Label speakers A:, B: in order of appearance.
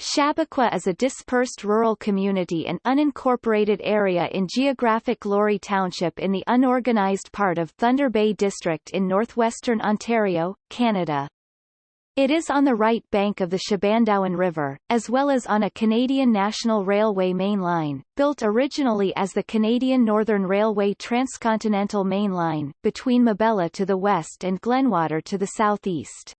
A: Shabaqua is a dispersed rural community and unincorporated area in geographic Lorry Township in the unorganized part of Thunder Bay District in northwestern Ontario, Canada. It is on the right bank of the Shebandowan River, as well as on a Canadian National Railway main line, built originally as the Canadian Northern Railway Transcontinental Main Line, between Mabella to the west and Glenwater to the southeast.